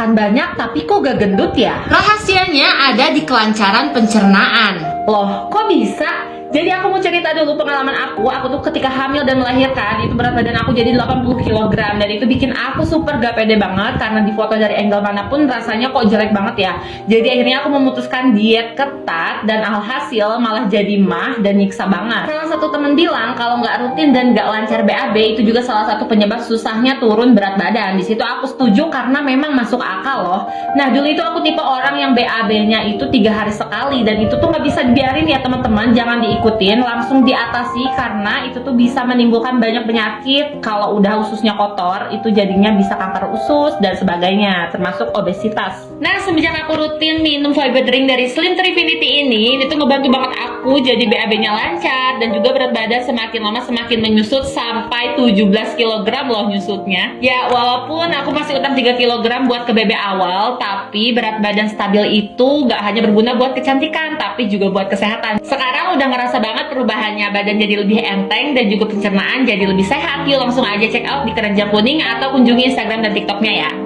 makan banyak tapi kok gak gendut ya? Rahasianya ada di kelancaran pencernaan. Loh, kok bisa? Jadi aku mau cerita dulu pengalaman aku. Aku tuh ketika hamil dan melahirkan itu berat badan aku jadi 80 kg dan itu bikin aku super gak pede banget karena di foto dari angle mana pun rasanya kok jelek banget ya. Jadi akhirnya aku memutuskan diet ketat dan alhasil malah jadi mah dan nyiksa banget. Salah satu temen bilang kalau nggak rutin dan nggak lancar BAB itu juga salah satu penyebab susahnya turun berat badan. Di situ aku setuju karena memang masuk akal loh. Nah dulu itu aku tipe orang yang BAB-nya itu tiga hari sekali dan itu tuh nggak bisa dibiarin ya teman-teman. Jangan di ikutin langsung diatasi karena itu tuh bisa menimbulkan banyak penyakit. Kalau udah ususnya kotor itu jadinya bisa kanker usus dan sebagainya termasuk obesitas. Nah semenjak aku rutin minum fiber drink dari Slim Trifinity ini tuh ngebantu banget aku jadi BAB nya lancar dan juga berat badan semakin lama semakin menyusut sampai 17 kg loh nyusutnya. Ya walaupun aku masih utang 3 kg buat ke BB awal tapi berat badan stabil itu gak hanya berguna buat kecantikan tapi juga buat kesehatan. Sekarang udah ngerasa kerasa banget perubahannya. Badan jadi lebih enteng dan juga pencernaan jadi lebih sehat. Yuk langsung aja check out di keranjang kuning atau kunjungi instagram dan tiktoknya ya